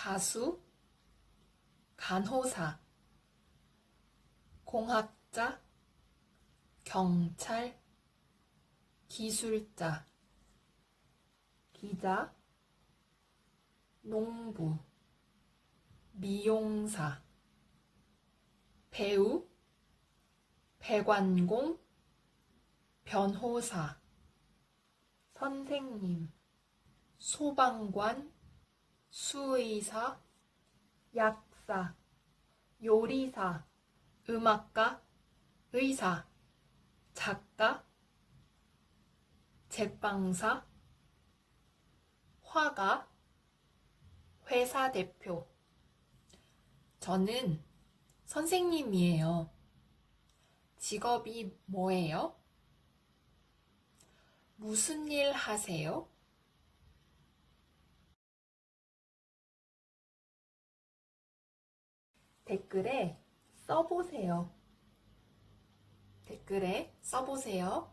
가수, 간호사, 공학자, 경찰, 기술자, 기자, 농부, 미용사, 배우, 배관공, 변호사, 선생님, 소방관, 수의사, 약사, 요리사, 음악가, 의사, 작가, 제빵사, 화가, 회사 대표. 저는 선생님이에요. 직업이 뭐예요? 무슨 일 하세요? 댓글에 써보세요. 댓글에 써보세요.